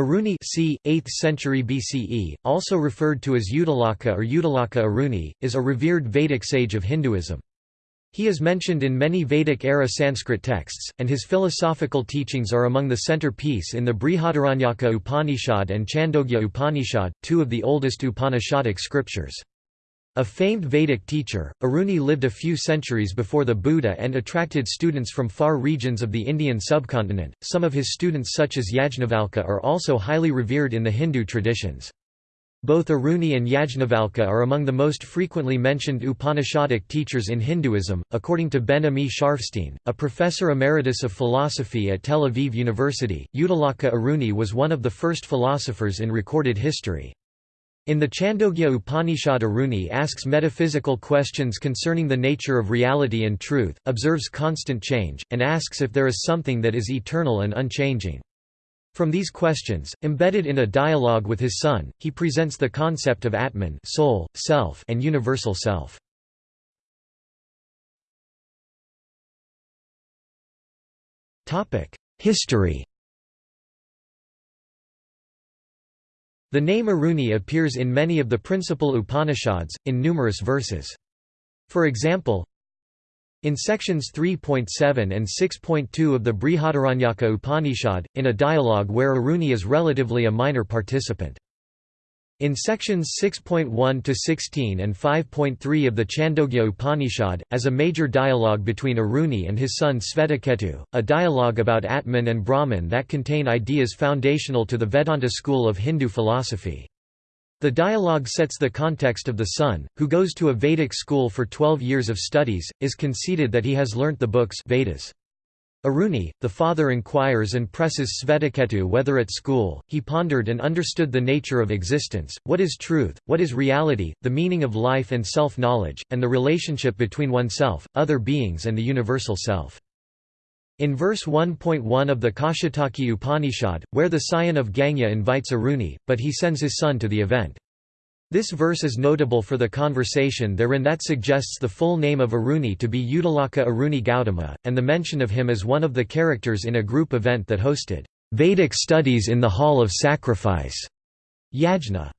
Aruni c. 8th century BCE, also referred to as Uddalaka or Uddalaka Aruni, is a revered Vedic sage of Hinduism. He is mentioned in many Vedic-era Sanskrit texts, and his philosophical teachings are among the centerpiece in the Brihadaranyaka Upanishad and Chandogya Upanishad, two of the oldest Upanishadic scriptures. A famed Vedic teacher, Aruni lived a few centuries before the Buddha and attracted students from far regions of the Indian subcontinent. Some of his students, such as Yajnavalkya, are also highly revered in the Hindu traditions. Both Aruni and Yajnavalkya are among the most frequently mentioned Upanishadic teachers in Hinduism, according to Ben Ami Scharfstein, a professor emeritus of philosophy at Tel Aviv University. Uddalaka Aruni was one of the first philosophers in recorded history. In the Chandogya Upanishad Aruni asks metaphysical questions concerning the nature of reality and truth, observes constant change, and asks if there is something that is eternal and unchanging. From these questions, embedded in a dialogue with his son, he presents the concept of Atman soul, self, and universal self. History The name Aruni appears in many of the principal Upanishads, in numerous verses. For example, in sections 3.7 and 6.2 of the Brihadaranyaka Upanishad, in a dialogue where Aruni is relatively a minor participant. In sections 6.1 to 16 and 5.3 of the Chandogya Upanishad, as a major dialogue between Aruni and his son Svetaketu, a dialogue about Atman and Brahman that contain ideas foundational to the Vedanta school of Hindu philosophy. The dialogue sets the context of the son, who goes to a Vedic school for 12 years of studies, is conceded that he has learnt the books Vedas. Aruni, the father inquires and presses Svetaketu whether at school, he pondered and understood the nature of existence, what is truth, what is reality, the meaning of life and self-knowledge, and the relationship between oneself, other beings and the universal self. In verse 1.1 of the Kaushitaki Upanishad, where the scion of Ganga invites Aruni, but he sends his son to the event. This verse is notable for the conversation therein that suggests the full name of Aruni to be Uddalaka Aruni Gautama, and the mention of him as one of the characters in a group event that hosted Vedic studies in the Hall of Sacrifice. Yajna.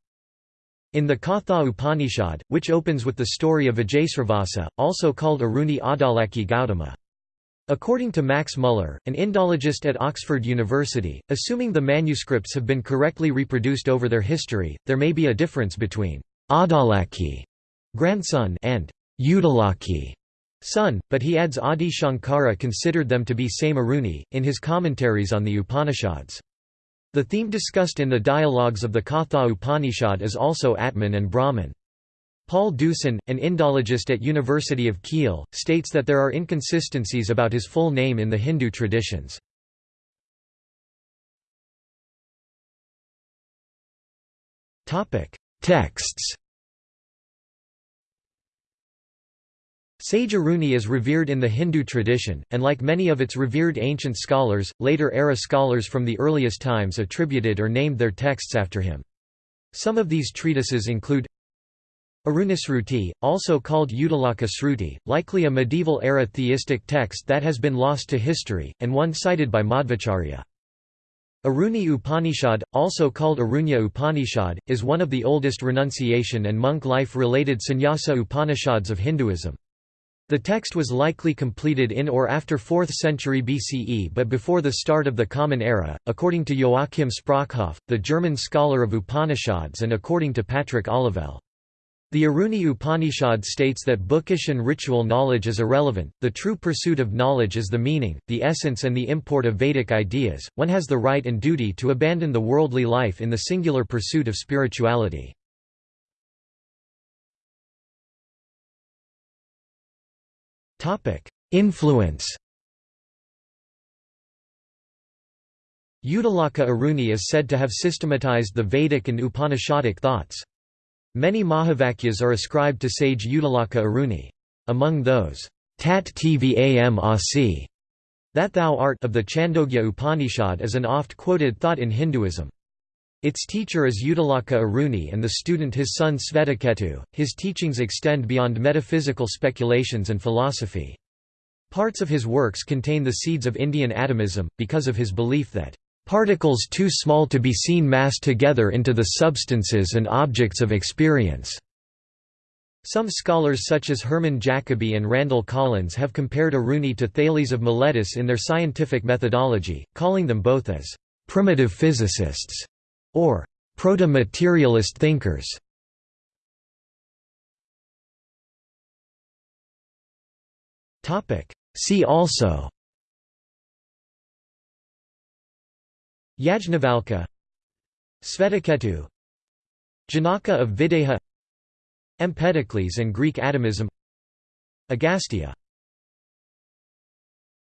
In the Katha Upanishad, which opens with the story of Vajasravasa, also called Aruni Adalaki Gautama. According to Max Muller, an Indologist at Oxford University, assuming the manuscripts have been correctly reproduced over their history, there may be a difference between Adalaki grandson and Uddalaki son, but he adds Adi Shankara considered them to be same Aruni, in his commentaries on the Upanishads. The theme discussed in the dialogues of the Katha Upanishad is also Atman and Brahman. Paul Deussen, an Indologist at University of Kiel, states that there are inconsistencies about his full name in the Hindu traditions. Texts Sage Aruni is revered in the Hindu tradition, and like many of its revered ancient scholars, later-era scholars from the earliest times attributed or named their texts after him. Some of these treatises include Arunisruti, also called Uddalaka Sruti, likely a medieval-era theistic text that has been lost to history, and one cited by Madhvacharya. Aruni Upanishad, also called Arunya Upanishad, is one of the oldest renunciation and monk life-related sannyasa Upanishads of Hinduism. The text was likely completed in or after 4th century BCE but before the start of the Common Era, according to Joachim Sprockhoff, the German scholar of Upanishads and according to Patrick Olivelle. The Aruni Upanishad states that bookish and ritual knowledge is irrelevant, the true pursuit of knowledge is the meaning, the essence and the import of Vedic ideas, one has the right and duty to abandon the worldly life in the singular pursuit of spirituality. Influence Uddalaka Aruni is said to have systematized the Vedic and Upanishadic thoughts. Many Mahavakyas are ascribed to sage Uddalaka Aruni. Among those, Tat Tvam Asi, that thou art of the Chandogya Upanishad is an oft-quoted thought in Hinduism. Its teacher is Uddalaka Aruni and the student his son Svetaketu. His teachings extend beyond metaphysical speculations and philosophy. Parts of his works contain the seeds of Indian atomism, because of his belief that "...particles too small to be seen massed together into the substances and objects of experience." Some scholars such as Hermann Jacobi and Randall Collins have compared Aruni to Thales of Miletus in their scientific methodology, calling them both as «primitive physicists» or «proto-materialist thinkers». See also Yajnavalkya Svetaketu Janaka of Videha Empedocles and Greek atomism Agastya